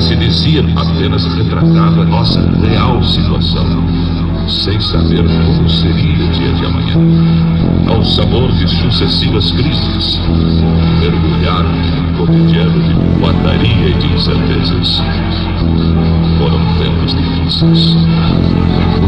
que se dizia apenas retratava nossa real situação, sem saber como seria o dia de amanhã. Ao sabor de sucessivas crises, mergulharam no cotidiano de boataria e de incertezas. Foram tempos difíceis.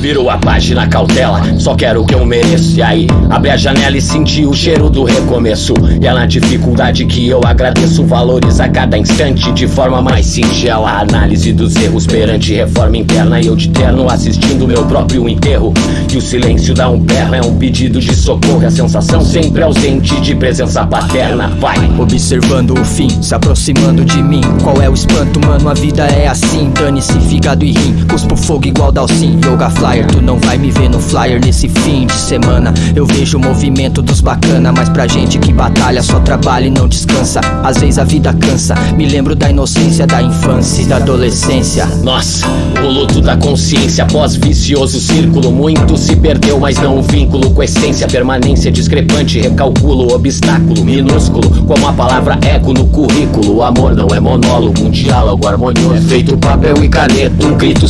Virou a página cautela, só quero o que eu mereço. E aí, abre a janela e senti o cheiro do recomeço. E é na dificuldade que eu agradeço. Valoriza cada instante de forma mais singela. Análise dos erros perante reforma interna. E eu de terno assistindo meu próprio enterro. E o silêncio dá um berro, é um pedido de socorro. A sensação sempre ausente de presença paterna. Vai! Observando o fim, se aproximando de mim. Qual é o espanto, mano? A vida é assim. Dane-se, fígado e rim. Cuspo fogo igual Dalsin. Yoga fly flyer Tu não vai me ver no flyer. Nesse fim de semana Eu vejo o movimento dos bacana. Mas pra gente que batalha só trabalha e não descansa. Às vezes a vida cansa. Me lembro da inocência da infância e da adolescência. Nossa, o luto da consciência. Pós-vicioso círculo Muito se perdeu, mas não o vínculo Com essência, permanência discrepante Recalculo, obstáculo minúsculo. Como a palavra eco no currículo O amor não é monólogo, um diálogo harmonioso. É feito papel e caneta, um grito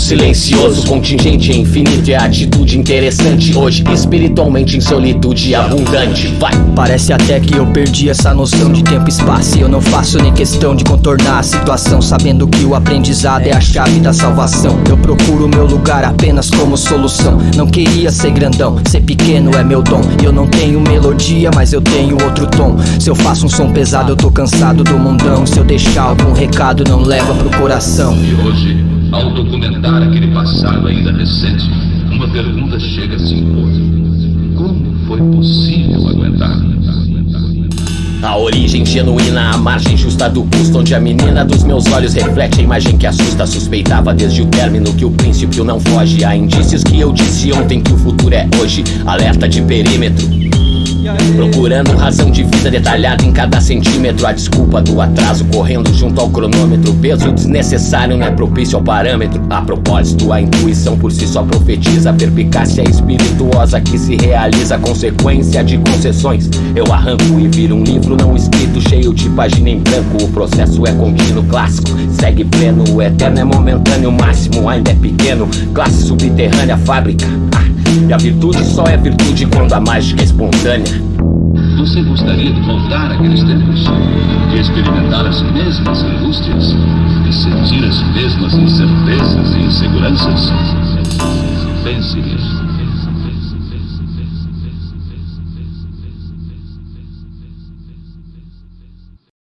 silencioso Contingente infinito é atitude interessante. Hoje, espiritualmente em solitude abundante Vai! Parece até que eu perdi essa noção de tempo e espaço E eu não faço nem questão de contornar a situação Sabendo que o aprendizado é a chave da salvação. Eu procuro meu lugar apenas como solução. Não queria ser grandão, ser pequeno é meu dom. Eu não tenho melodia, mas eu tenho outro tom. Se eu faço um som pesado, eu tô cansado do mundão. Se eu deixar algum recado, não leva pro coração. E hoje ao documentar aquele passado ainda recente, uma pergunta chega a se impor: Como foi possível aguentar? A origem genuína, a margem justa do custo Onde a menina dos meus olhos reflete a imagem que assusta Suspeitava desde o término que o princípio não foge. Há indícios que eu disse ontem que o futuro é hoje. Alerta de perímetro Procurando razão de vida detalhada em cada centímetro. A desculpa do atraso correndo junto ao cronômetro. Peso desnecessário não é propício ao parâmetro. A propósito, a intuição por si só profetiza perpicácia espirituosa que se realiza Consequência de concessões. Eu arranco e viro um livro não escrito Cheio de página em branco. O processo é contínuo, clássico Segue pleno, o eterno é momentâneo O máximo ainda é pequeno. Classe subterrânea, fábrica. Ah. E a virtude só é virtude quando a mágica é espontânea. Você gostaria de voltar àqueles tempos? De experimentar as mesmas angústias? De sentir as mesmas incertezas e inseguranças? Pense nisso.